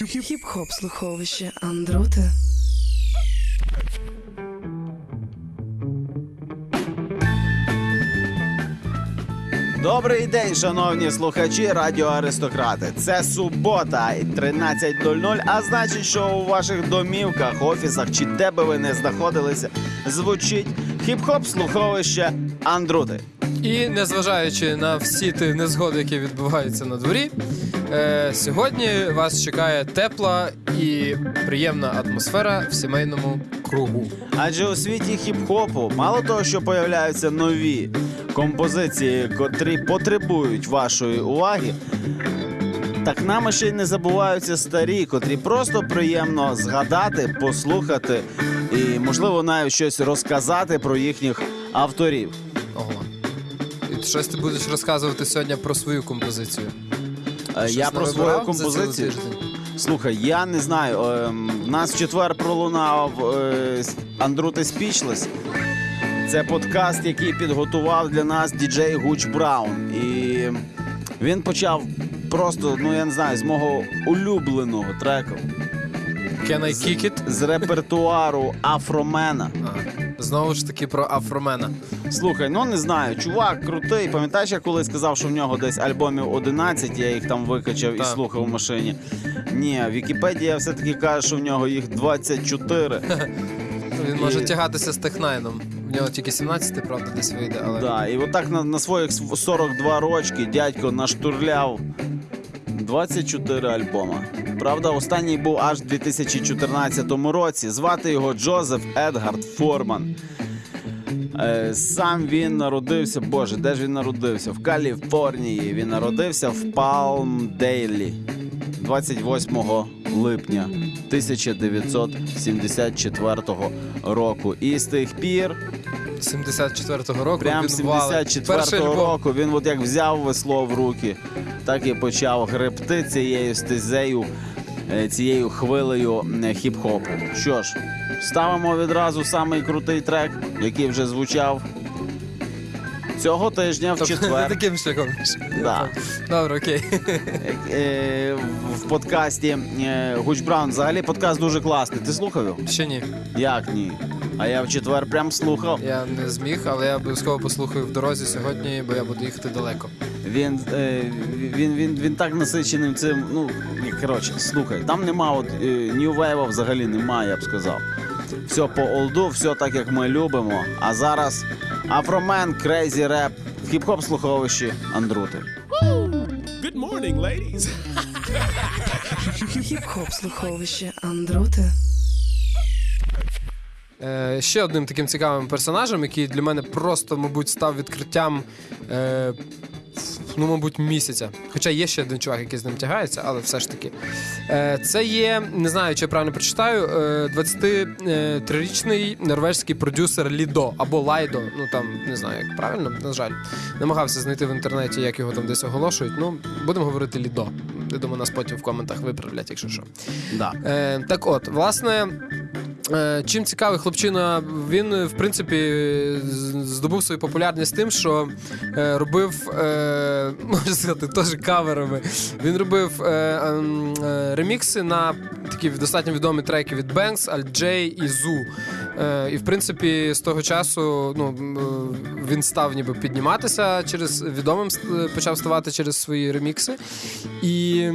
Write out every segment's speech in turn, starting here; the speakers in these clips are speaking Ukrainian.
Хіп-хоп слуховище Андрути. Добрий день, шановні слухачі Радіо Аристократи. Це субота 13.00, а значить, що у ваших домівках, офісах чи де би ви не знаходилися, звучить хіп-хоп слуховище Андрути. І незважаючи на всі ті незгоди, які відбуваються на дворі, е, сьогодні вас чекає тепла і приємна атмосфера в сімейному кругу. Адже у світі хіп-хопу мало того, що появляються нові композиції, котрі потребують вашої уваги. Так нами ще й не забуваються старі, котрі просто приємно згадати, послухати і, можливо, навіть щось розказати про їхніх авторів. Ого. І щось ти будеш розказувати сьогодні про свою композицію. Е, Щось Я про свою навибирав за цілий композицію. тиждень? Слухай, я не знаю. ем, В нас в четвер пролунав е, Андрути Спічлес. Це подкаст, який підготував для нас діджей Гуч Браун. І він почав просто, ну я не знаю, з мого улюбленого треку Can I kick it? з репертуару Афромена. А, знову ж таки про Афромена. Слухай, ну не знаю, чувак крутий. Пам'ятаєш, я колись сказав, що в нього десь альбомів 11, я їх там викачав і Так. слухав в машині. Ні, Вікіпедія все-таки каже, що в нього їх 24. Він може І- тягатися з технайном. В нього тільки 17, правда, десь вийде, але. Да, і отак на, на своїх св- 42 рочки дядько наштурляв 24 альбома. Правда, останній був аж в 2014 році. Звати його Джозеф Едгард Форман. Е, Сам він народився, боже, де ж він народився? В Каліфорнії. Він народився в Палмдейлі 28 липня 1974 року. І з тих пір 74-го року. Прям він валить. 74-го року він от як взяв весло в руки, так і почав гребти цією стезею, е, цією хвилею е, хіп-хопу. Що ж, ставимо відразу самий крутий трек, який вже звучав цього тижня в Тобто, не четвер. таким шляхом. Да. Добре, окей. Е, В подкасті е, Гуч Браун. Взагалі подкаст дуже класний. Ти слухав його? Ще ні. Як ні? А я в четвер прям слухав. Я не зміг, але я обов'язково послухаю в дорозі сьогодні, бо я буду їхати далеко. Він, е, він, він, він так насичений цим. Ну, коротше, слухай, там нема от е, New Wave взагалі немає, я б сказав. Все по олду, все так, як ми любимо. А зараз Афромен, Crazy Rap в хіп-хоп слуховищі Андрути. Good morning, ladies. Хіп-хоп слуховище Андрути. Е, ще одним таким цікавим персонажем, який для мене просто, мабуть, став відкриттям. Е, Ну, мабуть, місяця. Хоча є ще один чувак, який з ним тягається, але все ж таки. Е, це є, не знаю, чи я правильно прочитаю, е, 23-річний норвежський продюсер Лідо або Лайдо. Ну там не знаю, як правильно, на жаль. Намагався знайти в інтернеті, як його там десь оголошують. Ну, будемо говорити Лідо. Я думаю, нас потім в коментах виправлять, якщо що. Да. Е, так от, власне. Е, Чим цікавий хлопчина, він е, в принципі здобув свою популярність тим, що е, робив, можна сказати, теж каверами. Він робив ем, ремікси на такі достатньо відомі треки від Alt J і. Е, і в принципі, з того часу ну, він став ніби підніматися через відомим почав ставати через свої ремікси. І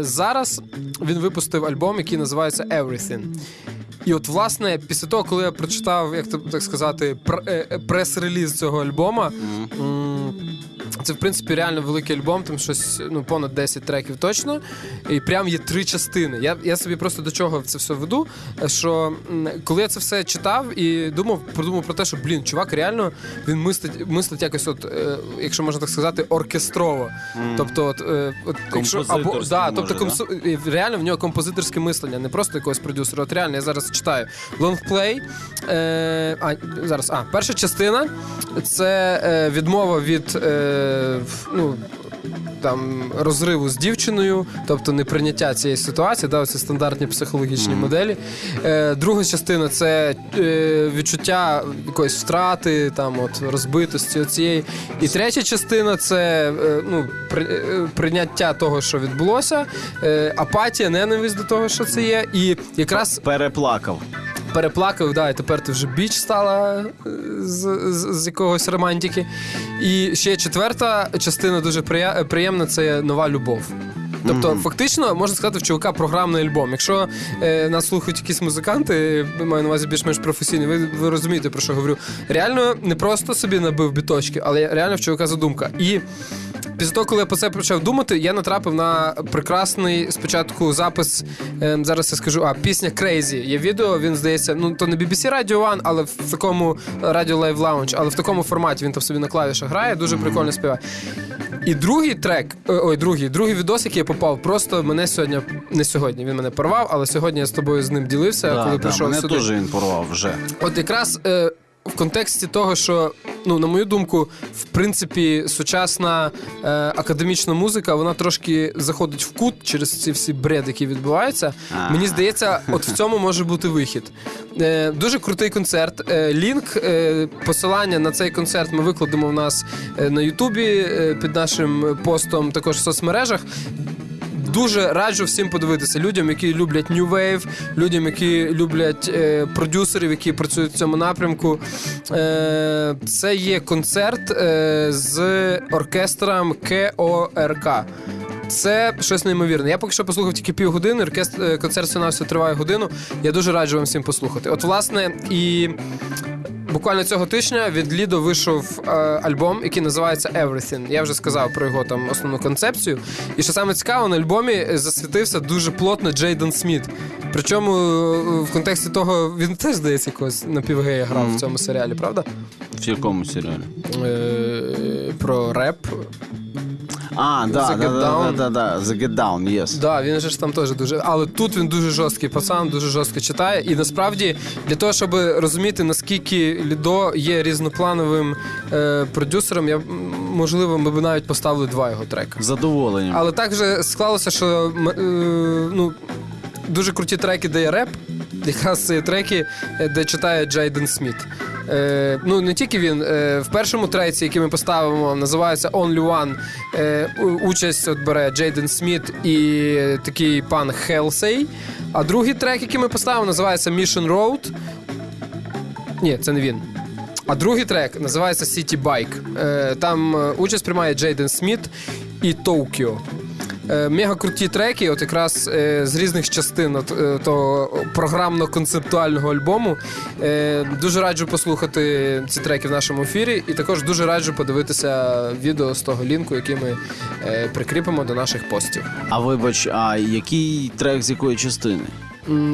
зараз він випустив альбом, який називається Everything. І от, власне, після того, коли я прочитав, як так сказати, е, е, прес-реліз цього альбома, це в принципі реально великий альбом, там щось ну понад 10 треків точно. І прям є три частини. Я, я собі просто до чого це все веду. Що коли я це все читав і думав, подумав про те, що блін, чувак, реально він мислить, мислить якось, от, е, якщо можна так сказати, оркестрово. Тобто, от, е, от якщо або да, може, тобто і реально в нього композиторське мислення, не просто якогось продюсера. От реально, я зараз читаю лонгплей. Е, а, зараз, а, перша частина це е, відмова від е, ну, там розриву з дівчиною, тобто неприйняття цієї ситуації, да, це стандартні психологічні моделі. Е, друга частина це е, відчуття якоїсь втрати, там от розбитості цієї. І третя частина це е, ну, при, е, прийняття того, що відбулося, е, апатія, ненависть до того, що це є, і якраз Переплакав. Переплакав, да, і тепер ти вже біч стала е, з, з, з якогось романтики. І ще четверта частина дуже приємна це нова любов. Тобто, фактично, можна сказати, в чувака програмний альбом. Якщо е, нас слухають якісь музиканти, маю на увазі більш-менш професійні, ви, ви розумієте, про що говорю. Реально не просто собі набив біточки, але реально в чувака задумка. І Після того, коли я про це почав думати, я натрапив на прекрасний спочатку запис. е, зараз я скажу, а пісня Crazy. Є відео, він здається, ну то не BBC Radio One, але в такому Radio Live Lounge, але в такому форматі він там собі на клавішах грає, дуже прикольно співає. І другий трек, е, ой, другий, другий відос, який я попав, просто мене сьогодні, не сьогодні, він мене порвав, але сьогодні я з тобою з ним ділився, Да, коли да, прийшов мене сюди. теж він порвав вже. От якраз е, в контексті того, що, ну, на мою думку, в принципі, сучасна е, академічна музика, вона трошки заходить в кут через ці всі бред, які відбуваються. А. Мені здається, от в цьому може бути вихід. Е, дуже крутий концерт. Е, лінк, е, посилання на цей концерт ми викладемо в нас е, на Ютубі е, під нашим постом, також в соцмережах. Дуже раджу всім подивитися людям, які люблять New Wave, людям, які люблять е, продюсерів, які працюють в цьому напрямку. Е, це є концерт е, з оркестром КОРК. Це щось неймовірне. Я поки що послухав тільки півгодини. Оркестр е, концерт все триває годину. Я дуже раджу вам всім послухати. От, власне, і Буквально цього тижня від Лідо вийшов е, альбом, який називається Everything. Я вже сказав про його там основну концепцію. І що саме цікаво, на альбомі засвітився дуже плотно Джейден Сміт. Причому е, в контексті того він теж здається якогось напівгея грав в цьому серіалі, правда? В якому серіалі? Е, про реп. А, да, The да, Get да, да, Down. да, да, The Get Down, yes. Да, він же ж там теж дуже. Але тут він дуже жорсткий пацан, дуже жорстко читає. І насправді для того, щоб розуміти, наскільки Лідо є різноплановим е, продюсером, я м, можливо, ми б навіть поставили два його трека. З задоволенням. Але так же склалося, що м, е, ну, дуже круті треки, де є реп. Якраз треки, е, де читає Джейден Сміт. Е, ну, не тільки він. Е, в першому треці, який ми поставимо, називається Only One. Е, участь от бере Джейден Сміт і такий пан Хелсей. А другий трек, який ми поставимо, називається Mission Road. Ні, це не він. А другий трек називається City Bike. Е, там е, участь приймає Джейден Сміт і Токіо. Е, Мега круті треки, от якраз е, з різних частин от, е, того програмно-концептуального альбому. Дуже раджу послухати ці треки в нашому ефірі, і також дуже раджу подивитися відео з того лінку, який ми прикріпимо до наших постів. А вибач, а який трек з якої частини?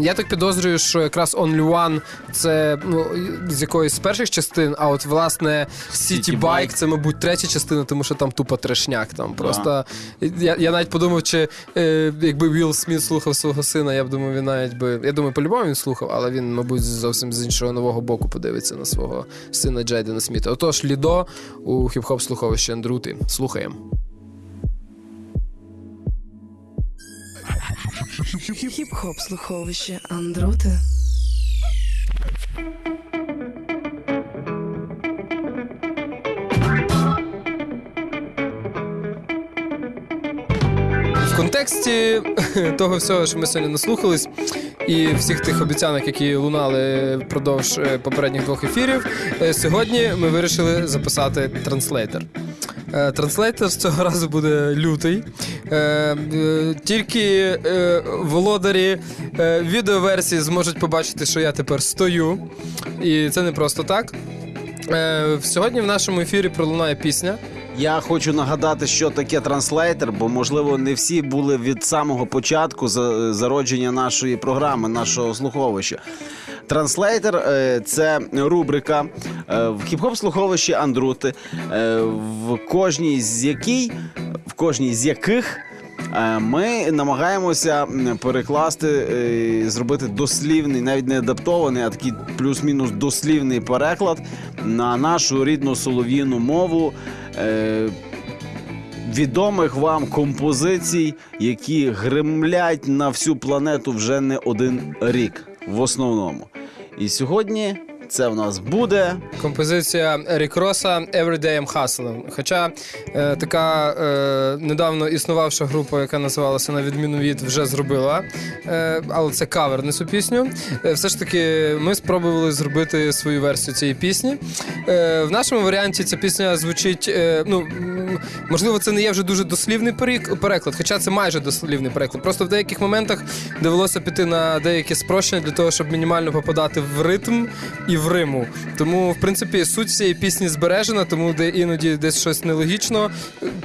Я так підозрюю, що якраз Only One це ну, з якоїсь з перших частин, а от власне City Bike це, мабуть, третя частина, тому що там тупо трешняк. Там просто я, я навіть подумав, чи е, якби Вілл Сміт слухав свого сина, я б думав, він навіть би. Я думаю, по-любому він слухав, але він, мабуть, зовсім з іншого нового боку подивиться на свого сина Джейдена Сміта. Отож, Лідо у хіп-хоп слуховищі Андрути. Слухаємо. Хіп-хоп слуховище Андроти. В контексті того всього, що ми сьогодні наслухались, і всіх тих обіцянок, які лунали впродовж е, попередніх двох ефірів, е, сьогодні ми вирішили записати транслейтер. Е, Транслейтер з цього разу буде лютий. Е, е, Тільки е, володарі відеоверсії зможуть побачити, що я тепер стою. І це не просто так. Сьогодні в нашому ефірі пролунає пісня. Я хочу нагадати, що таке транслейтер, бо можливо не всі були від самого початку за- зародження нашої програми, нашого слуховища. Транслейтер е, це рубрика е, в хіп-хоп слуховищі Андрути, е, в кожній з якій, в кожній з яких. Ми намагаємося перекласти, зробити дослівний, навіть не адаптований, а такий плюс-мінус дослівний переклад на нашу рідну солов'їну мову е, відомих вам композицій, які гремлять на всю планету вже не один рік в основному. І сьогодні це в нас буде Композиція Рік Роса «Every Day I'm Hustling». Хоча е, така е, недавно існувавша група, яка називалася на відміну від вже зробила, е, але це кавер на цю пісню. Е, все ж таки, ми спробували зробити свою версію цієї пісні. Е, в нашому варіанті ця пісня звучить. Е, ну, можливо, це не є вже дуже дослівний переклад, хоча це майже дослівний переклад. Просто в деяких моментах довелося піти на деякі спрощення для того, щоб мінімально попадати в ритм і в риму. Тому, в принципі, суть цієї пісні збережена, тому де іноді десь щось нелогічно,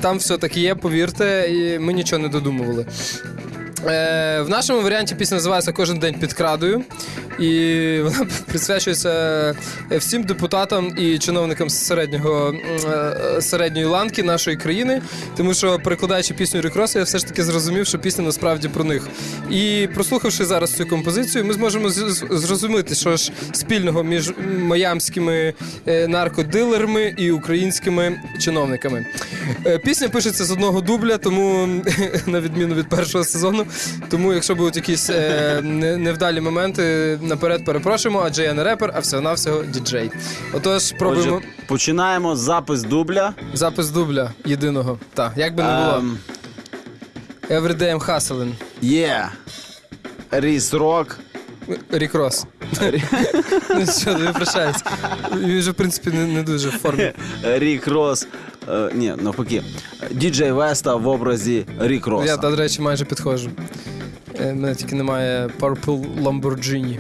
там все таки є, повірте, і ми нічого не додумували. Е, в нашому варіанті пісня називається Кожен день під крадою. І вона присвячується всім депутатам і чиновникам середнього, е, середньої ланки нашої країни. Тому що, перекладаючи пісню Рекроса, я все ж таки зрозумів, що пісня насправді про них. І прослухавши зараз цю композицію, ми зможемо зрозуміти, що ж спільного між майамськими е, наркодилерами і українськими чиновниками. Е, Пісня пишеться з одного дубля, тому на відміну від першого сезону. Тому, якщо будуть якісь е, невдалі моменти, наперед перепрошуємо, адже я не репер, а всього-навсього діджей. Отож, пробуємо Отже, починаємо запис дубля. запис дубля єдиного. Так, як би не було. Ем, Every day I'm hustling. Є. Ріс рок. Рік Рос. Ну що, не прощаюсь. Він вже, в принципі, не, не дуже в формі. Рік Рос. Е, ні, навпаки. Діджей Веста в образі Рік Роса. Я, до речі, майже підходжу. Е, Мене тільки немає Purple Lamborghini.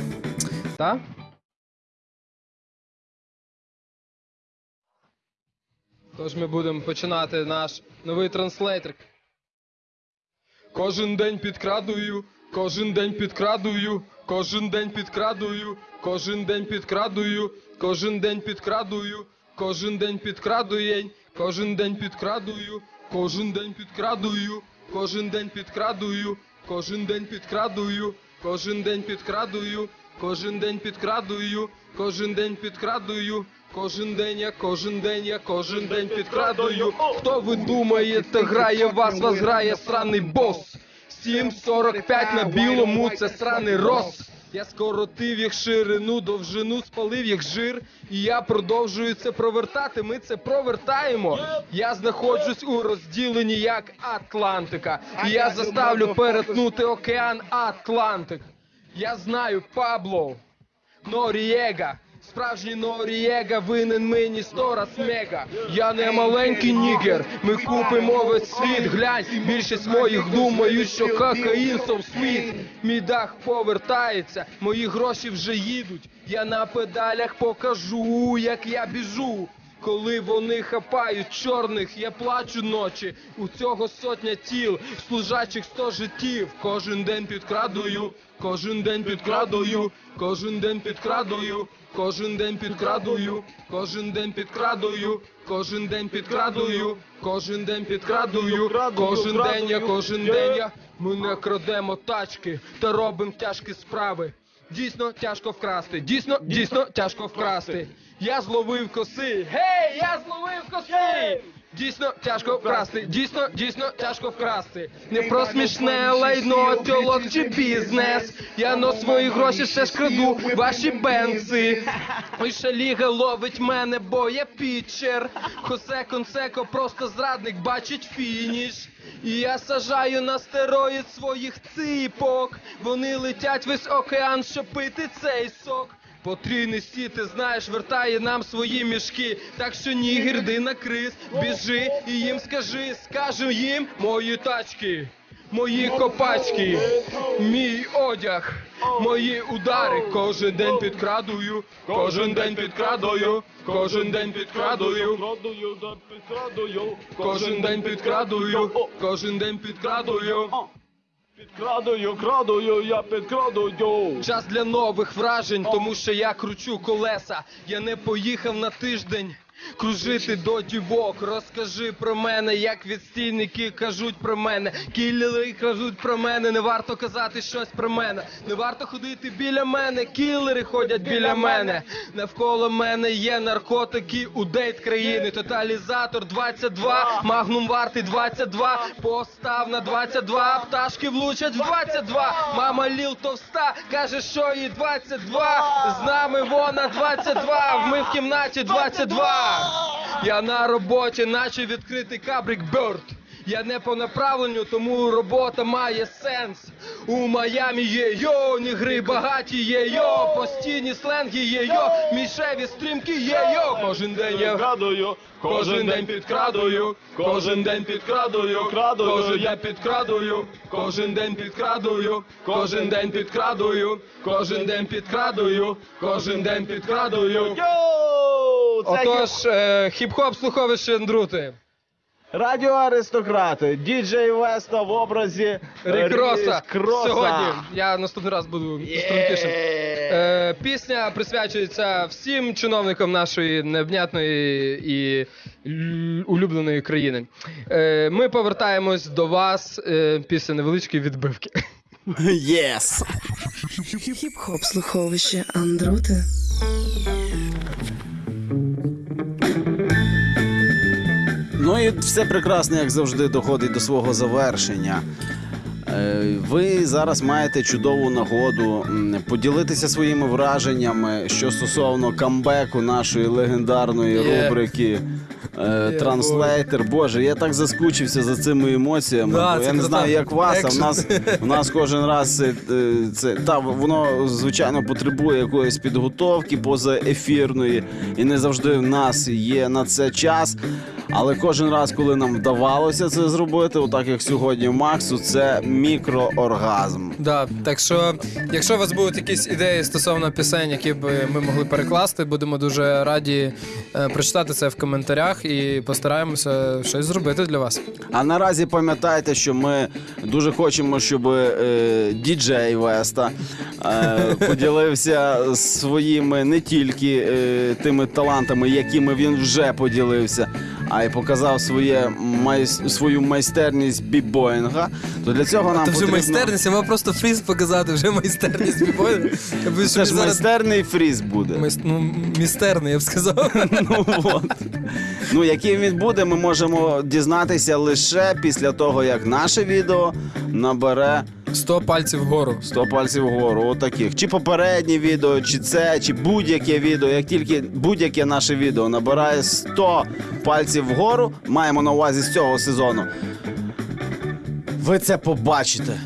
Так? Тож ми будемо починати наш новий транслейтер. Кожен день підкрадую, кожен день підкрадую, кожен день підкрадую, кожен день підкрадую, кожен день підкрадую, кожен день підкрадуєнь, кожен день підкрадую, кожен день підкрадую, кожен день підкрадую, кожен день підкрадую, кожен день підкрадую, кожен день підкрадую, кожен день підкрадую. Кожен день я, кожен день я, кожен день підкрадую. Хто ви думаєте, грає вас, вас грає сраний бос. 7.45 на білому, це сраний рос. Я скоротив їх ширину, довжину, спалив їх жир, і я продовжую це провертати. Ми це провертаємо. Я знаходжусь у розділенні як Атлантика. І я заставлю перетнути океан Атлантик. Я знаю Пабло. Норієга. Справжній Норієга винен мені сто раз мега. Я не маленький нігер, ми купимо весь світ. Глянь, більшість моїх думають, що кокаїн сов світ. Мій дах повертається, мої гроші вже їдуть. Я на педалях покажу, як я біжу. Коли вони хапають чорних, я плачу ночі. У цього сотня тіл, служачих сто життів. Кожен день підкрадую, кожен день підкрадую, кожен день підкрадую, кожен день підкрадую, кожен день підкрадую, кожен день підкрадую, кожен день підкрадую, кожен день я, кожен день я. Ми не крадемо тачки та робимо тяжкі справи. Дійсно тяжко вкрасти. Дійсно, дійсно тяжко вкрасти. Я зловив коси. Гей, я зловив коси! Дійсно тяжко вкрасти. Дійсно, дійсно тяжко вкрасти. Не про смішне лайно, тьолок чи бізнес. Я на свої гроші ще ж краду ваші бенци. Вища ліга ловить мене, бо я пітчер. Хосе Консеко просто зрадник бачить фініш. І я сажаю на стероїд своїх ципок. Вони летять весь океан, щоб пити цей сок. Потрійний сі, ти знаєш, вертає нам свої мішки. Так що нігер, йди на криз, біжи і їм скажи, скажу їм мої тачки, мої копачки, мій одяг, мої удари. Кожен день підкрадую, кожен день підкрадую, кожен день підкрадую. Кожен день підкрадую, кожен день підкрадую. Підкрадую, крадую, я підкрадую. Час для нових вражень, тому що я кручу колеса. Я не поїхав на тиждень. Кружити до дівок, розкажи про мене, як відстійники кажуть про мене, кілери кажуть про мене, не варто казати щось про мене, не варто ходити біля мене, кілери ходять біля мене. Навколо мене є наркотики, удейт країни, тоталізатор 22, магнум вартий 22, постав на 22, пташки влучать в 22, мама ліл товста, каже, що їй 22, з нами вона 22, ми в кімнаті 22. Я на роботі, наче відкритий кабрик Бёрд. Я не по направленню, тому робота має сенс. У Майамі є йо, нігри багаті є йо, постійні сленги є йо, мішеві стрімки є йо. Кожен день я Підкрадую, Кожен день підкрадую, кожен день підкрадую, Крадую, кожен я підкрадую, кожен день підкрадую, кожен день підкрадую, кожен день підкрадую, кожен день підкрадую. Йоу! Це Отож, е, хіп-хоп слуховище Андрути. Радіо Аристократи, діджей Веста в образі Рік Роса. Рік Сьогодні я наступний раз буду стрункішим. Е, пісня присвячується всім чиновникам нашої невнятної і л- улюбленої країни. Е, ми повертаємось до вас е, після невеличкої відбивки. Єс! Хіп-хоп слуховище Андрути. Ну і все прекрасно, як завжди, доходить до свого завершення. Е, Ви зараз маєте чудову нагоду поділитися своїми враженнями, що стосовно камбеку нашої легендарної рубрики е, Транслейтер. Боже, я так заскучився за цими емоціями. Да, бо я не знаю, як вас, а в нас в нас кожен раз це, е, це та воно звичайно потребує якоїсь підготовки позаефірної, і не завжди в нас є на це час. Але кожен раз, коли нам вдавалося це зробити, отак як сьогодні Максу, це мікрооргазм. Да, так що, якщо у вас будуть якісь ідеї стосовно пісень, які б ми могли перекласти, будемо дуже раді е, прочитати це в коментарях і постараємося щось зробити для вас. А наразі пам'ятайте, що ми дуже хочемо, щоб е, діджей Веста е, поділився своїми не тільки е, тими талантами, якими він вже поділився, а й показав своє майс- свою майстерність бібоїнга. То для цього нам Це вже потрібно... майстерність, я мав просто фріз показати, вже майстерність що Це ж зараз... майстерний фріз буде. Майс- Ну, містерний, я б сказав. Ну, от. ну, яким він буде, ми можемо дізнатися лише після того, як наше відео набере 100 пальців вгору. 100 пальців вгору, отаких. Чи попереднє відео, чи це, чи будь-яке відео. Як тільки будь-яке наше відео набирає 100 пальців вгору, маємо на увазі з цього сезону. Ви це побачите.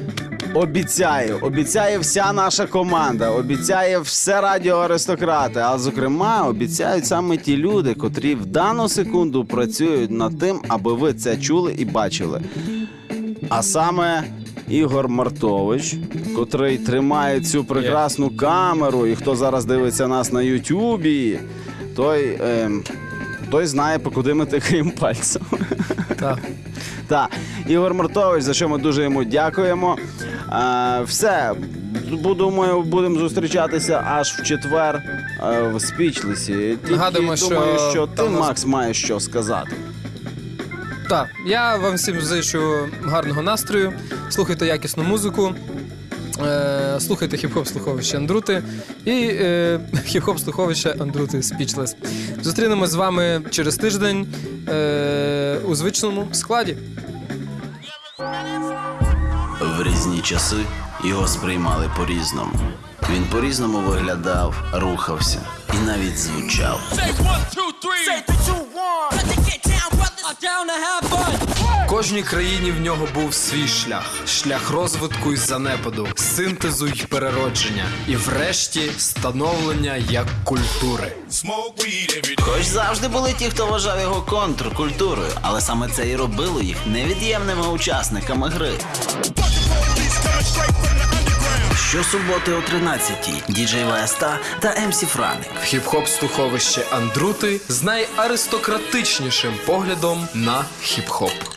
Обіцяю, обіцяє вся наша команда, обіцяє все радіо аристократи. А зокрема, обіцяють саме ті люди, котрі в дану секунду працюють над тим, аби ви це чули і бачили. А саме Ігор Мартович, котрий тримає цю прекрасну камеру, і хто зараз дивиться нас на Ютубі, той, ем, той знає, по куди ми тикаємо пальцем. Так. Так, Ігор Мартович, за що ми дуже йому дякуємо. Е, все, думаю, будемо зустрічатися аж в четвер е, в спічлесі. Тільки Нагадуємо, думаю, що ти, там Макс, маєш що сказати. Так, я вам всім зичу гарного настрою. Слухайте якісну музику. Е, слухайте хіп-хоп слуховище Андрути і е, хіп-хоп слуховище Андрути Speechless. Зустрінемось з вами через тиждень е, у звичному складі. В різні часи його сприймали по-різному. Він по-різному виглядав, рухався і навіть звучав. Кожній країні в нього був свій шлях, шлях розвитку і занепаду, синтезу й переродження, і врешті становлення як культури. Хоч завжди були ті, хто вважав його контркультурою, але саме це і робило їх невід'ємними учасниками гри. Щосуботи о 13-й діджей Веста та МС Франик. Хіп-хоп слуховище Андрути з найаристократичнішим поглядом на хіп-хоп.